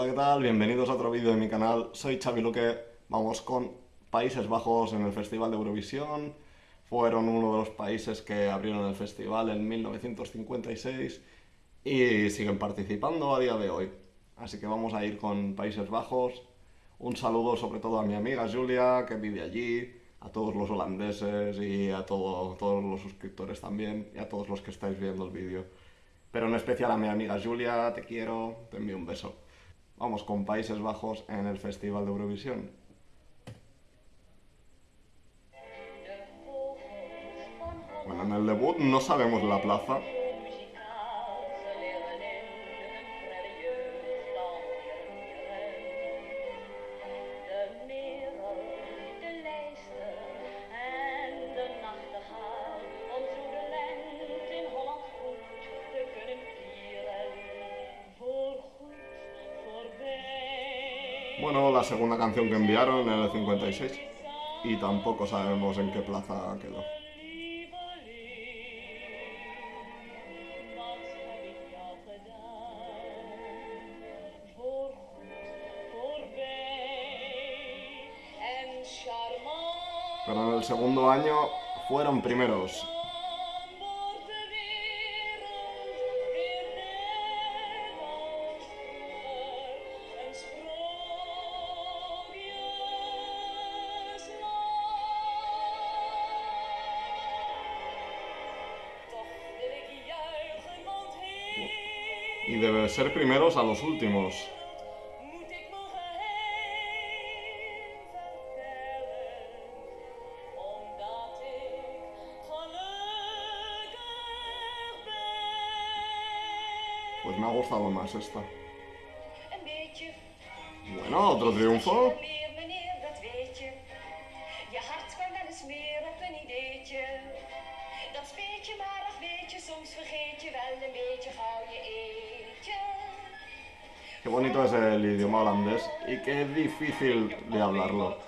Hola, ¿qué tal? Bienvenidos a otro vídeo de mi canal. Soy Xavi Luque. Vamos con Países Bajos en el Festival de Eurovisión. Fueron uno de los países que abrieron el festival en 1956 y siguen participando a día de hoy. Así que vamos a ir con Países Bajos. Un saludo sobre todo a mi amiga Julia, que vive allí, a todos los holandeses y a todos los suscriptores también, y a todos los que estáis viendo el vídeo. Pero en especial a mi amiga Julia, te quiero, te envío un beso. Vamos con Países Bajos en el Festival de Eurovisión. Bueno, en el debut no sabemos la plaza, segunda canción que enviaron en el 56 y tampoco sabemos en qué plaza quedó. Pero en el segundo año fueron primeros y debe ser primeros a los últimos. Pues me ha gustado más esta. Bueno, otro triunfo. Qué bonito es el idioma holandés y qué difícil de hablarlo.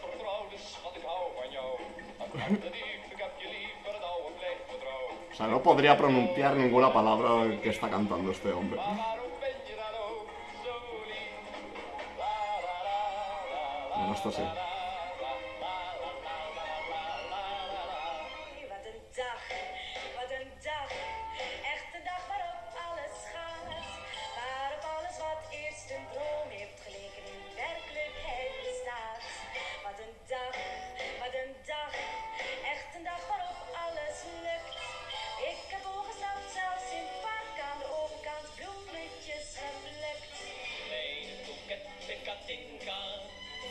o sea, no podría pronunciar ninguna palabra que está cantando este hombre. Bueno, esto sí.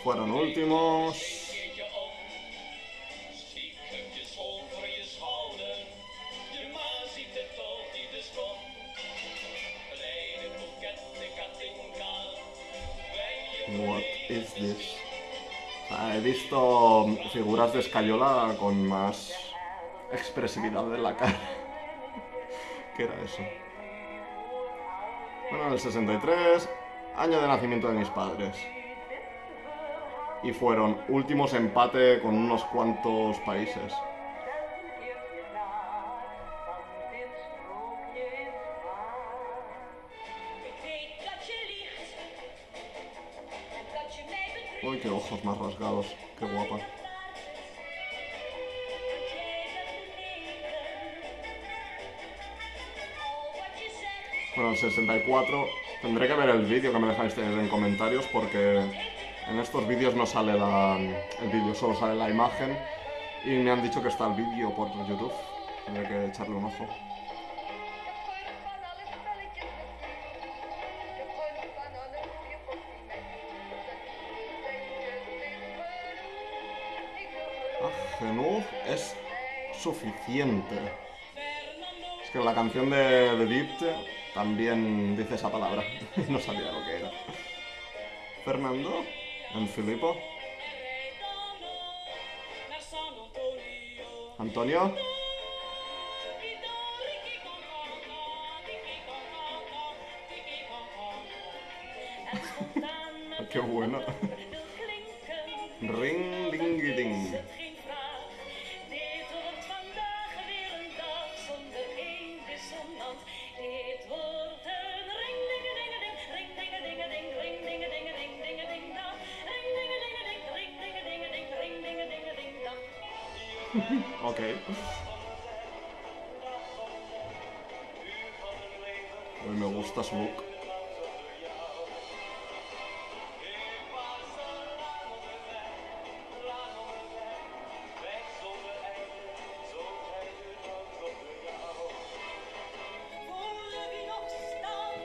Fueron últimos. What is this? he visto figuras de Escayola con más expresividad de la cara. ¿Qué era eso? Bueno, en el 63, año de nacimiento de mis padres y fueron últimos empate con unos cuantos países. Uy, qué ojos más rasgados, qué guapa. Bueno, el 64, tendré que ver el vídeo que me dejáis en comentarios porque en estos vídeos no sale el vídeo, solo sale la imagen. Y me han dicho que está el vídeo por YouTube. Tendré que echarle un ojo. Ah, es suficiente. Es que la canción de, de también dice esa palabra. no sabía lo que era. Fernando en Filipo. Antonio. Qué bueno. Ring, ding, ding. Ok. Uy, me gusta su.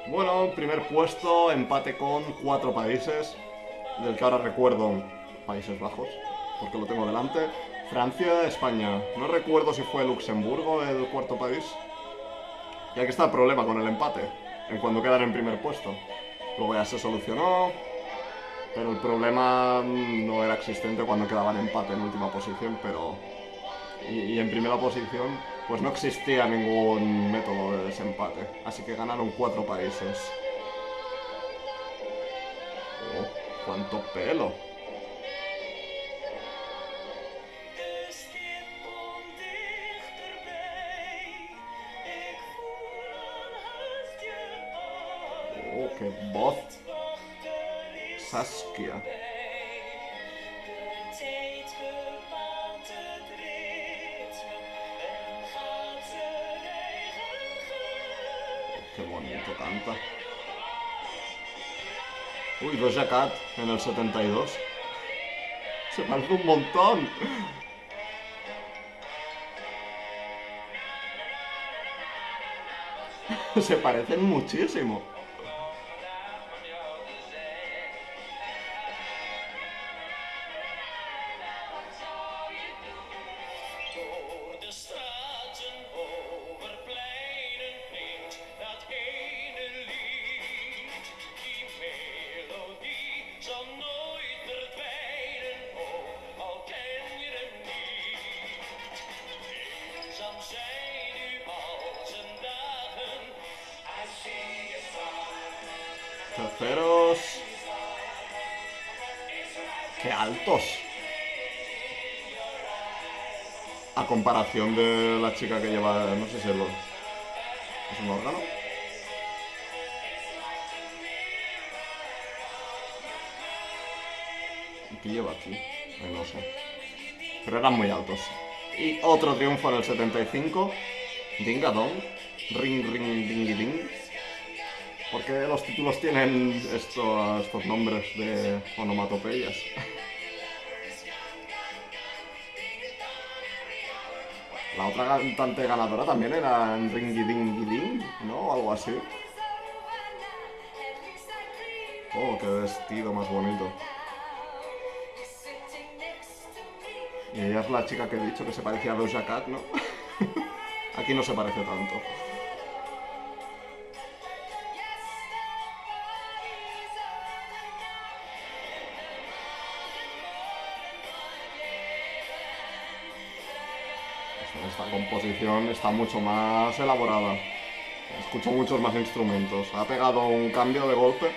Bueno, primer puesto, empate con cuatro países, del que ahora recuerdo Países Bajos, porque lo tengo delante. Francia, España. No recuerdo si fue Luxemburgo el cuarto país. Y aquí está el problema con el empate, en cuando quedan en primer puesto. Luego ya se solucionó, pero el problema no era existente cuando quedaban empate en última posición, pero... Y, en primera posición, pues no existía ningún método de desempate. Así que ganaron cuatro países. Oh, cuánto pelo. Voz. Saskia. Qué bonito canta. Uy, Doja Cat en el 72. Se parece un montón. Se parecen muchísimo. A comparación de la chica que lleva, no sé si es, lo, un órgano. ¿Qué lleva aquí? no sé. Pero eran muy altos. Y otro triunfo en el 75. Dingadong. Ring, ring, ding, ding. ¿Por qué los títulos tienen estos nombres de onomatopeyas? La otra cantante ganadora también era Ringy Dingy Ding, ¿no? Algo así. Oh, qué vestido más bonito. Y ella es la chica que he dicho que se parecía a Doja Cat, ¿no? Aquí no se parece tanto. Esta composición está mucho más elaborada. Escucho muchos más instrumentos. Ha pegado un cambio de golpe.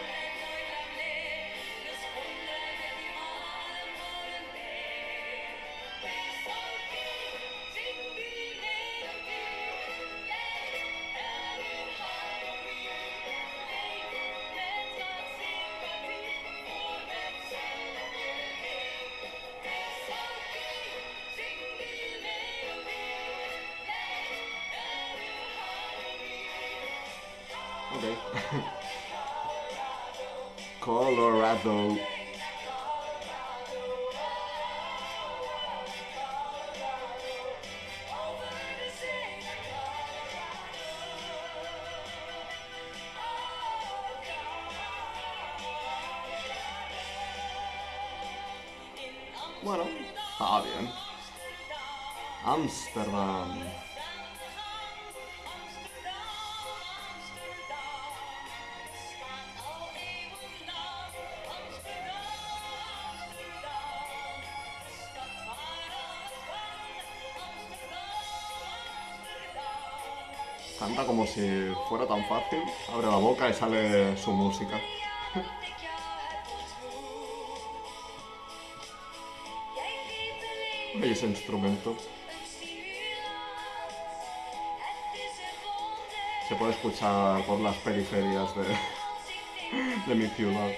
Ok. Colorado. Bueno, está bien. Amsterdam. Canta como si fuera tan fácil. Abre la boca y sale su música. ¿Veis ese instrumento? Se puede escuchar por las periferias de, de mi ciudad.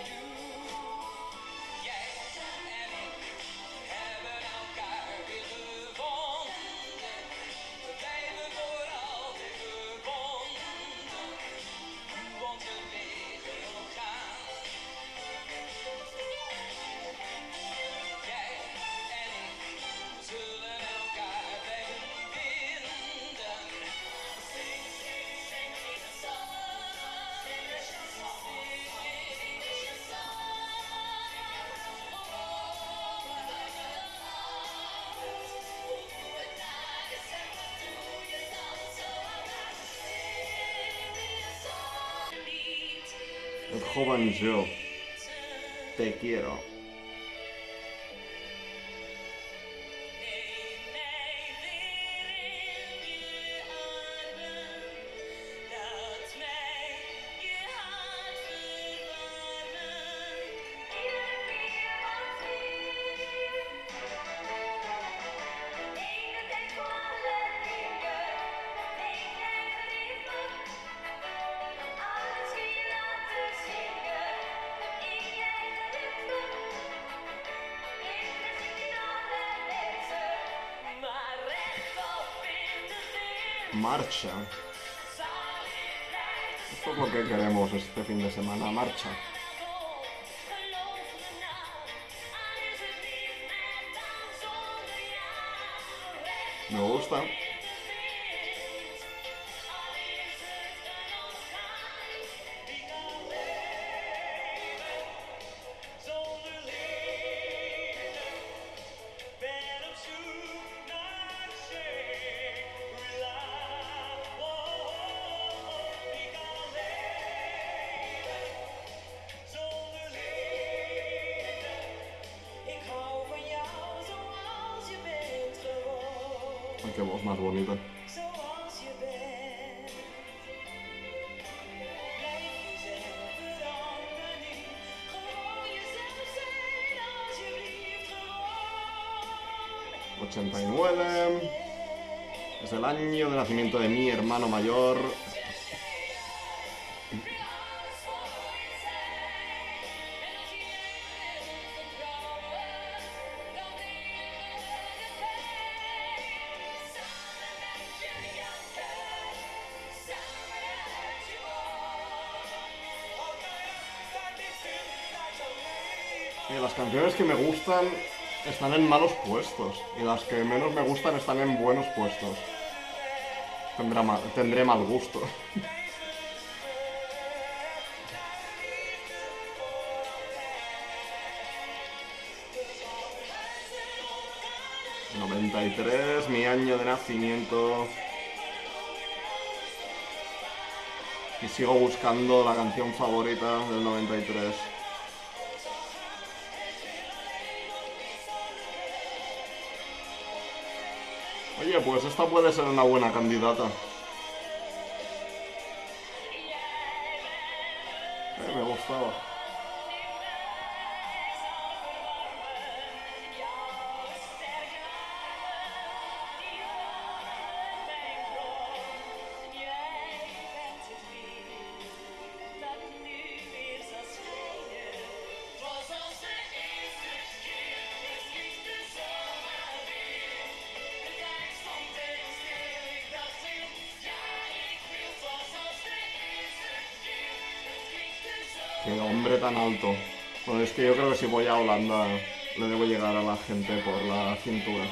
El joven yo. Te quiero. Marcha. Esto es que queremos este fin de semana, marcha. Me gusta. Alsjeblieft gewoon. 89. Es el año de nacimiento de mi hermano mayor. Las canciones que me gustan están en malos puestos. Y las que menos me gustan están en buenos puestos. Mal- tendré mal gusto. ...93, mi año de nacimiento... Y sigo buscando la canción favorita del 93. Oye, pues esta puede ser una buena candidata. Eh, me gustaba. Alto. Bueno, es que yo creo que si voy a Holanda le debo llegar a la gente por la cintura.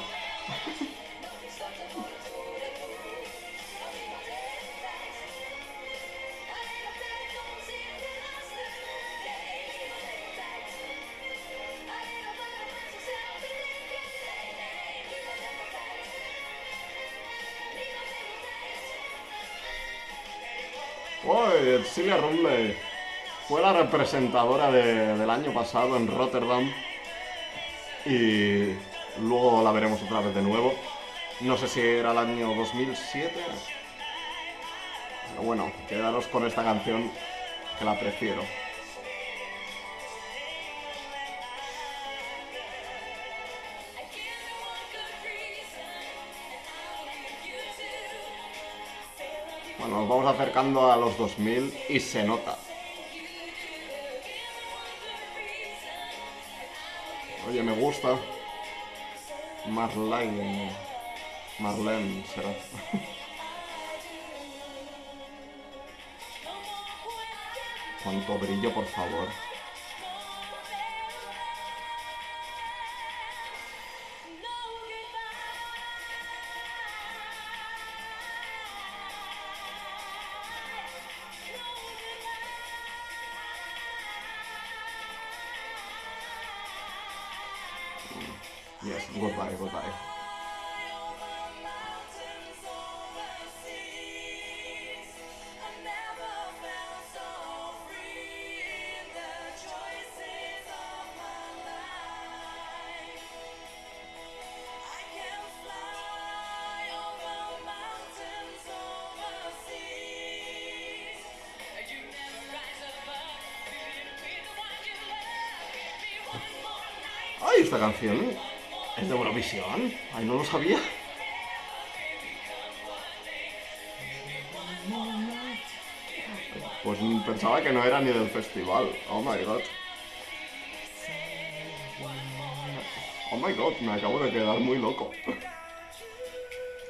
Silvia Rumley! Fue la representadora de- del año pasado en Rotterdam. Y luego la veremos otra vez de nuevo. No sé si era el año 2007. Pero bueno, quedaros con esta canción que la prefiero. Bueno, nos vamos acercando a los 2000 y se nota. Oye, me gusta. Marlene. Marlene será. Cuánto brillo, por favor. Esta canción es de Eurovisión. Ay, no lo sabía. Pues pensaba que no era ni del festival. Oh my god. Oh my god, me acabo de quedar muy loco.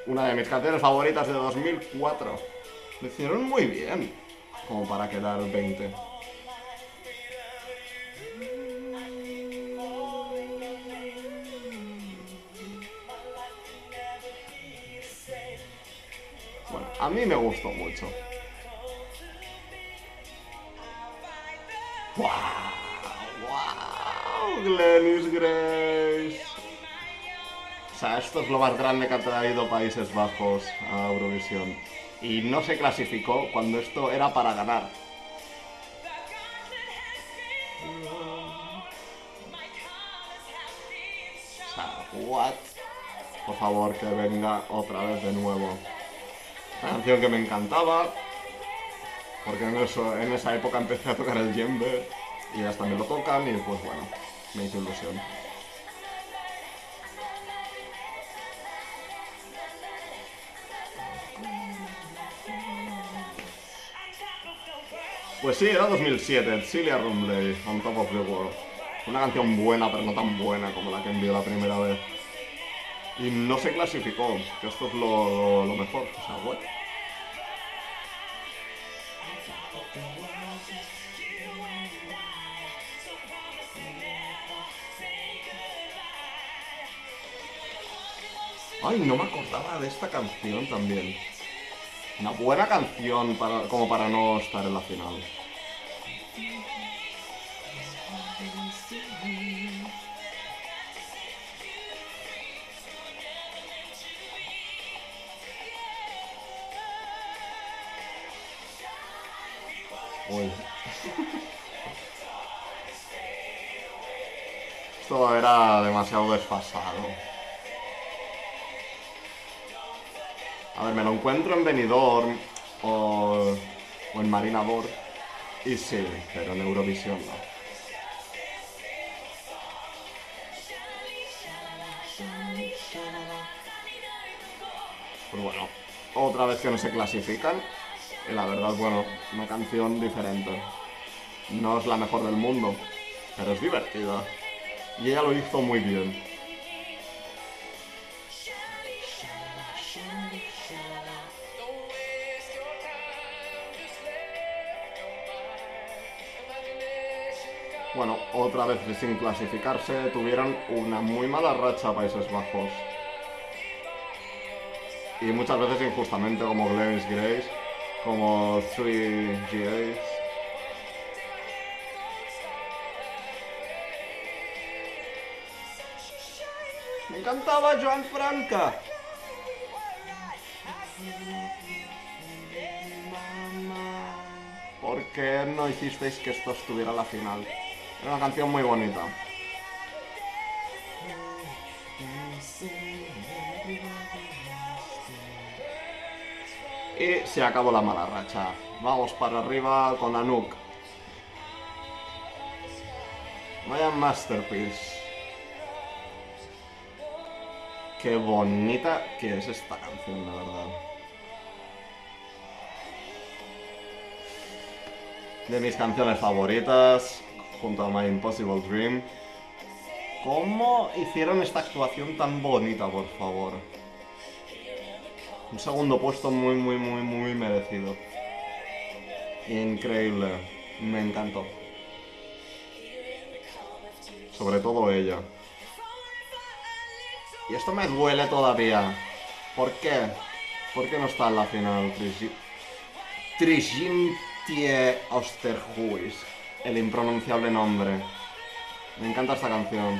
Una de mis canciones favoritas de 2004. Lo hicieron muy bien. Como para quedar 20. A mí me gustó mucho. ¡Wow! ¡Wow! Glennis Grace. O sea, esto es lo más grande que ha traído Países Bajos a Eurovisión. Y no se clasificó cuando esto era para ganar. O sea, what? Por favor, que venga otra vez de nuevo. Una canción que me encantaba, porque en, esa época empecé a tocar el djembe y hasta me lo tocan y pues bueno, me hizo ilusión. Pues sí, era 2007, Celia Rumley, On Top of the World. Una canción buena, pero no tan buena como la que envió la primera vez. Y no se clasificó, que esto es lo, lo mejor. O sea, bueno. Ay, no me acordaba de esta canción también. Una buena canción para, como para no estar en la final. Uy. Esto era demasiado desfasado. A ver, me lo encuentro en Benidorm o, o en Marinador. Y sí, pero en Eurovisión no. Pues bueno, otra vez que no se clasifican. Y la verdad, bueno, una canción diferente. No es la mejor del mundo, pero es divertida. Y ella lo hizo muy bien. Bueno, otra vez sin clasificarse, tuvieron una muy mala racha Países Bajos. Y muchas veces injustamente como Glennis Grace, como 3GAs. Me encantaba Joan Franca. ¿Por qué no hicisteis que esto estuviera a la final? Era una canción muy bonita. Y se acabó la mala racha. Vamos para arriba con Anouk. Vaya masterpiece. Qué bonita que es esta canción, la verdad. De mis canciones favoritas, junto a My Impossible Dream. ¿Cómo hicieron esta actuación tan bonita, por favor? Un segundo puesto muy, muy, muy, muy merecido. Increíble. Me encantó. Sobre todo ella. Y esto me duele todavía. ¿Por qué? ¿Por qué no está en la final? Trigintie Osterhuis. El impronunciable nombre. Me encanta esta canción.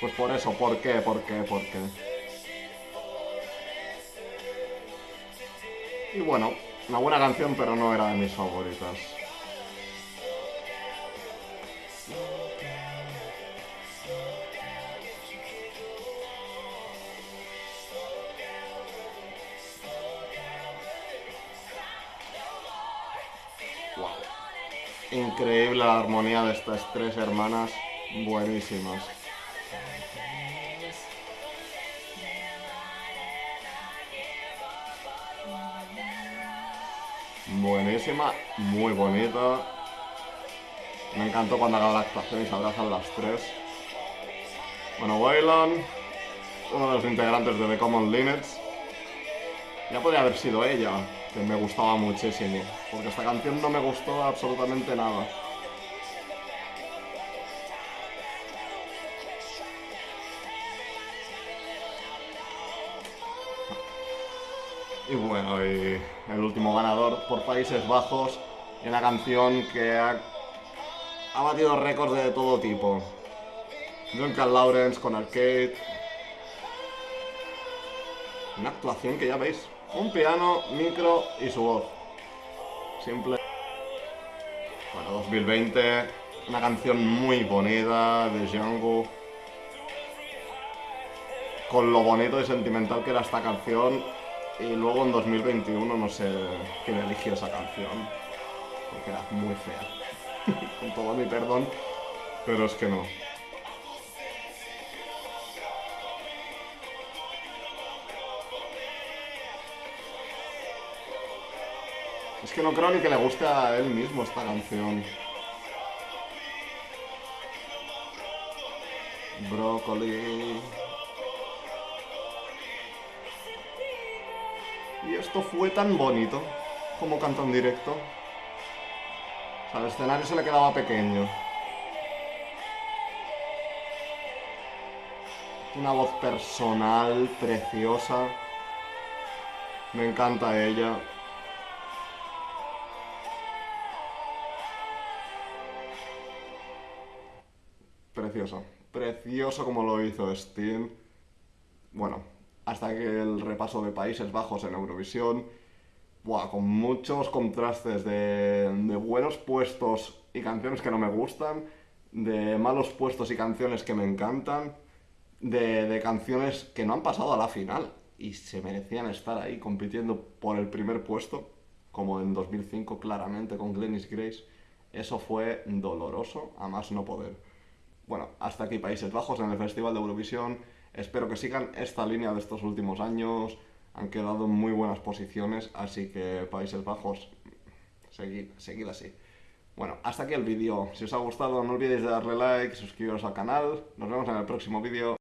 Pues por eso, ¿por qué? ¿Por qué? ¿Por qué? Y bueno, una buena canción, pero no era de mis favoritas. Increíble la armonía de estas tres hermanas, buenísimas. Buenísima, muy bonita. Me encantó cuando acaba la actuación y se abrazan las tres. Bueno, Waylon, uno de los integrantes de The Common Limits. Ya podría haber sido ella, que me gustaba muchísimo, porque esta canción no me gustó absolutamente nada. Y bueno, y el último ganador por Países Bajos, y una canción que ha, ha batido récords de todo tipo. Duncan Lawrence con Arcade. Una actuación que ya veis, un piano, micro y su voz. Simple. Bueno, 2020, una canción muy bonita de Django. Con lo bonito y sentimental que era esta canción. Y luego en 2021 no sé quién eligió esa canción. Porque era muy fea. Con todo mi perdón. Pero es que no. Es que no creo ni que le guste a él mismo esta canción. Brócoli. Y esto fue tan bonito como canta en directo. O sea, el escenario se le quedaba pequeño. Una voz personal, preciosa. Me encanta ella. Precioso. Precioso como lo hizo Steam. Bueno, hasta que el repaso de Países Bajos en Eurovisión. Con muchos contrastes de, buenos puestos y canciones que no me gustan, de malos puestos y canciones que me encantan, de, de canciones que no han pasado a la final y se merecían estar ahí compitiendo por el primer puesto, como en 2005 claramente con Glennis Grace. Eso fue doloroso, a más no poder. Bueno, hasta aquí Países Bajos en el Festival de Eurovisión. Espero que sigan esta línea de estos últimos años. Han quedado en muy buenas posiciones, así que Países Bajos, seguid, así. Bueno, hasta aquí el vídeo. Si os ha gustado no olvidéis de darle like, suscribiros al canal. Nos vemos en el próximo vídeo.